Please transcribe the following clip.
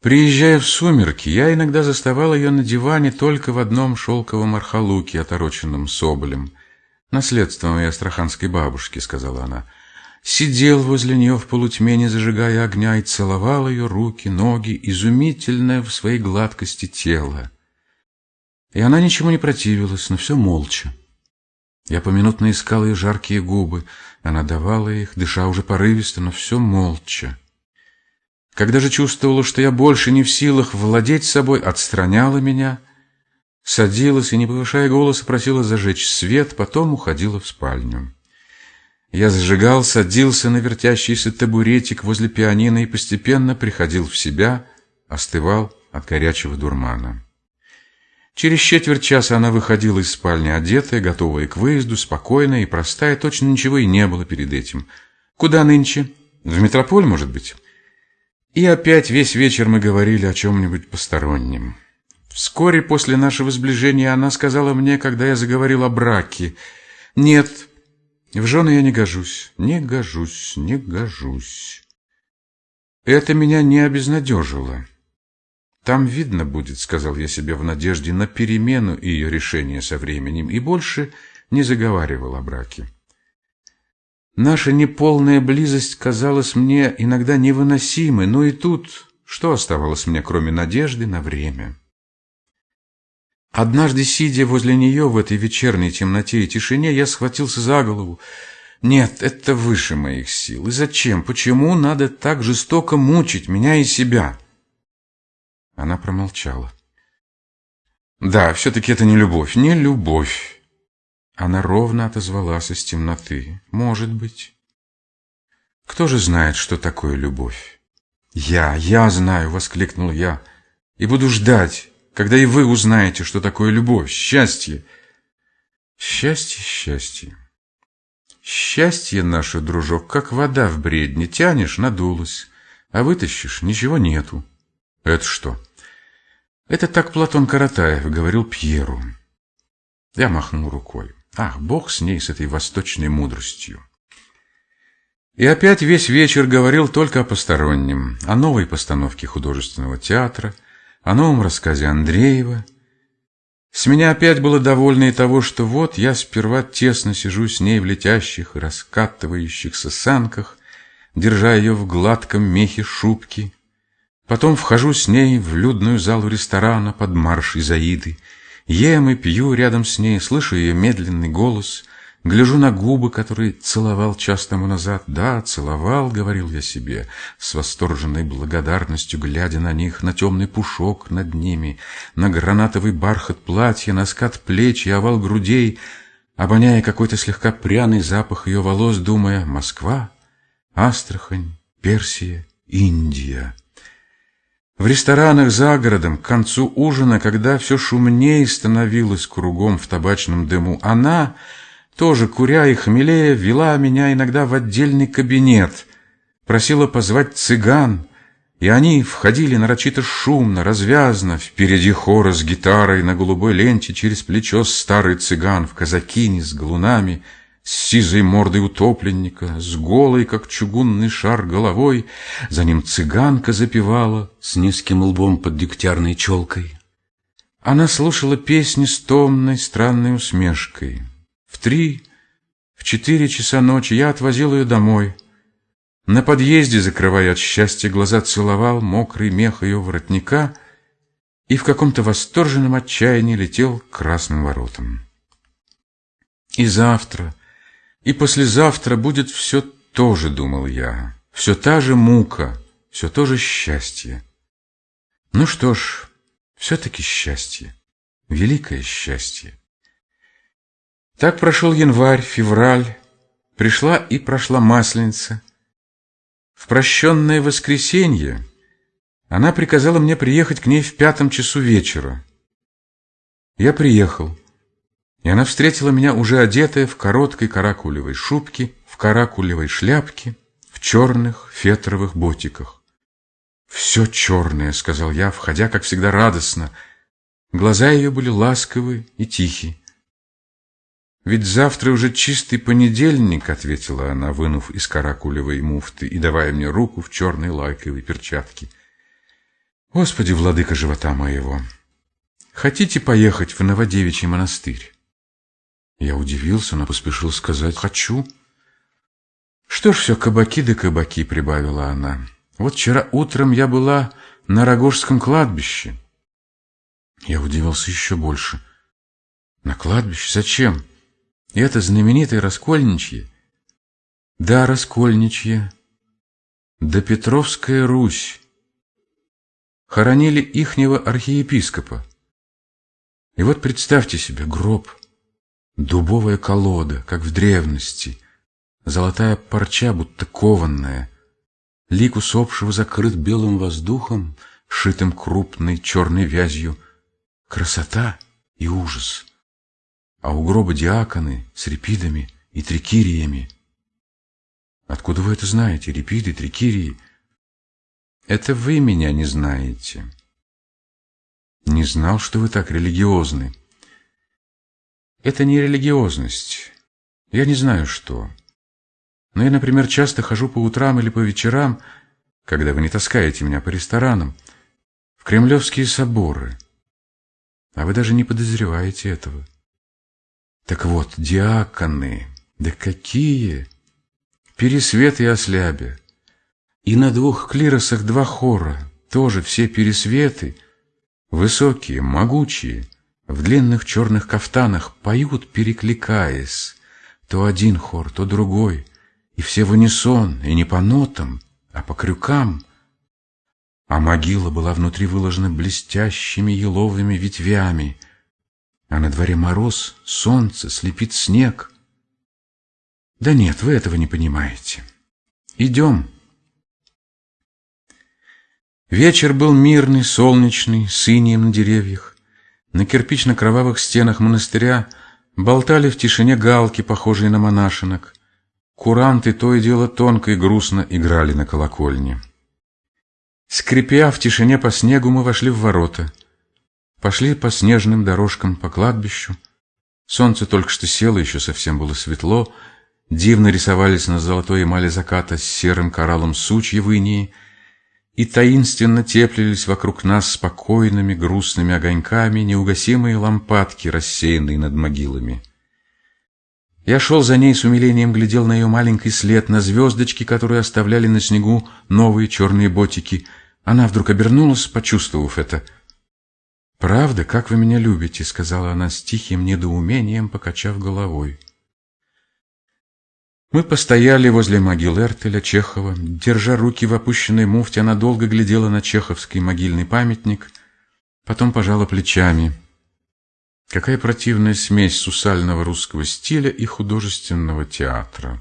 Приезжая в сумерки, я иногда заставал ее на диване только в одном шелковом архалуке, отороченном соболем. «Наследство моей астраханской бабушки», — сказала она. Сидел возле нее в полутьме, не зажигая огня, и целовал ее руки, ноги, изумительное в своей гладкости тело. И она ничему не противилась, но все молча. Я поминутно искал ее жаркие губы, она давала их, дыша уже порывисто, но все молча. Когда же чувствовала, что я больше не в силах владеть собой, отстраняла меня, садилась и, не повышая голоса, просила зажечь свет, потом уходила в спальню. Я зажигал, садился на вертящийся табуретик возле пианино и постепенно приходил в себя, остывал от горячего дурмана. Через четверть часа она выходила из спальни одетая, готовая к выезду, спокойная и простая, точно ничего и не было перед этим. «Куда нынче? В метрополь, может быть?» И опять весь вечер мы говорили о чем-нибудь постороннем. Вскоре после нашего сближения она сказала мне, когда я заговорил о браке, «Нет, в жены я не гожусь, не гожусь, не гожусь». Это меня не обезнадежило. «Там видно будет», — сказал я себе в надежде на перемену ее решения со временем, и больше не заговаривал о браке. Наша неполная близость казалась мне иногда невыносимой, но и тут что оставалось мне, кроме надежды на время? Однажды, сидя возле нее в этой вечерней темноте и тишине, я схватился за голову. Нет, это выше моих сил. И зачем? Почему надо так жестоко мучить меня и себя? Она промолчала. Да, все-таки это не любовь, не любовь. Она ровно отозвалась из темноты. Может быть. Кто же знает, что такое любовь? Я, я знаю, воскликнул я, и буду ждать, когда и вы узнаете, что такое любовь, счастье. Счастье, счастье. Счастье наше, дружок, как вода в бредне. Тянешь, надулась, а вытащишь, ничего нету. Это что? Это так Платон Каратаев говорил Пьеру. Я махнул рукой. Ах, бог с ней, с этой восточной мудростью. И опять весь вечер говорил только о постороннем, о новой постановке художественного театра, о новом рассказе Андреева. С меня опять было довольно и того, что вот я сперва тесно сижу с ней в летящих и раскатывающихся санках, держа ее в гладком мехе шубки. Потом вхожу с ней в людную залу ресторана под марш Изаиды, Ем и пью рядом с ней, слышу ее медленный голос, гляжу на губы, которые целовал час тому назад. Да, целовал, говорил я себе, с восторженной благодарностью, глядя на них, на темный пушок над ними, на гранатовый бархат платья, на скат плеч и овал грудей, обоняя какой-то слегка пряный запах ее волос, думая «Москва, Астрахань, Персия, Индия». В ресторанах за городом к концу ужина, когда все шумнее становилось кругом в табачном дыму, она, тоже куря и хмелея, вела меня иногда в отдельный кабинет, просила позвать цыган, и они входили нарочито шумно, развязно, впереди хора с гитарой на голубой ленте через плечо старый цыган в казакине с галунами — с сизой мордой утопленника, с голой, как чугунный шар, головой. За ним цыганка запевала с низким лбом под дегтярной челкой. Она слушала песни с томной, странной усмешкой. В три, в четыре часа ночи я отвозил ее домой. На подъезде, закрывая от счастья глаза, целовал мокрый мех ее воротника и в каком-то восторженном отчаянии летел к красным воротам. И завтра, и послезавтра будет все то же, думал я, все та же мука, все то же счастье. Ну что ж, все-таки счастье, великое счастье. Так прошел январь, февраль, пришла и прошла масленица. В прощенное воскресенье она приказала мне приехать к ней в пятом часу вечера. Я приехал. И она встретила меня уже одетая в короткой каракулевой шубке, в каракулевой шляпке, в черных фетровых ботиках. «Все черное», — сказал я, входя, как всегда, радостно. Глаза ее были ласковы и тихие. «Ведь завтра уже чистый понедельник», — ответила она, вынув из каракулевой муфты и давая мне руку в черной лайковой перчатке. Господи, владыка живота моего, хотите поехать в Новодевичий монастырь? Я удивился, но поспешил сказать «хочу». Что ж, все кабаки да кабаки, прибавила она. Вот вчера утром я была на Рогожском кладбище. Я удивился еще больше. На кладбище? Зачем? Это знаменитое Раскольничье? Да, Раскольничье. Да Петровская Русь. Хоронили ихнего архиепископа. И вот представьте себе гроб, дубовая колода, как в древности, золотая парча, будто кованная, лик усопшего закрыт белым воздухом, шитым крупной черной вязью, красота и ужас. А у гроба диаконы с репидами и трикириями — Откуда вы это знаете, репиды, трикирии? Это вы меня не знаете. Не знал, что вы так религиозны. Это не религиозность. Я не знаю, что. Но я, например, часто хожу по утрам или по вечерам, когда вы не таскаете меня по ресторанам, в кремлевские соборы. А вы даже не подозреваете этого. Так вот, диаконы, да какие! Пересвет и Ослябе. И на двух клиросах два хора, тоже все пересветы, высокие, могучие, в длинных черных кафтанах поют, перекликаясь, то один хор, то другой, и все в унисон, и не по нотам, а по крюкам. А могила была внутри выложена блестящими еловыми ветвями, а на дворе мороз, солнце, слепит снег — да нет, вы этого не понимаете. Идем. Вечер был мирный, солнечный, с инием на деревьях. На кирпично-кровавых стенах монастыря болтали в тишине галки, похожие на монашинок. Куранты то и дело тонко и грустно играли на колокольне. Скрипя в тишине по снегу, мы вошли в ворота. Пошли по снежным дорожкам по кладбищу. Солнце только что село, еще совсем было светло, Дивно рисовались на золотой эмали заката с серым кораллом сучья инии и таинственно теплились вокруг нас спокойными грустными огоньками неугасимые лампадки, рассеянные над могилами. Я шел за ней с умилением, глядел на ее маленький след, на звездочки, которые оставляли на снегу новые черные ботики. Она вдруг обернулась, почувствовав это. «Правда, как вы меня любите», — сказала она с тихим недоумением, покачав головой. Мы постояли возле могил Эртеля, Чехова. Держа руки в опущенной муфте, она долго глядела на чеховский могильный памятник, потом пожала плечами. Какая противная смесь сусального русского стиля и художественного театра.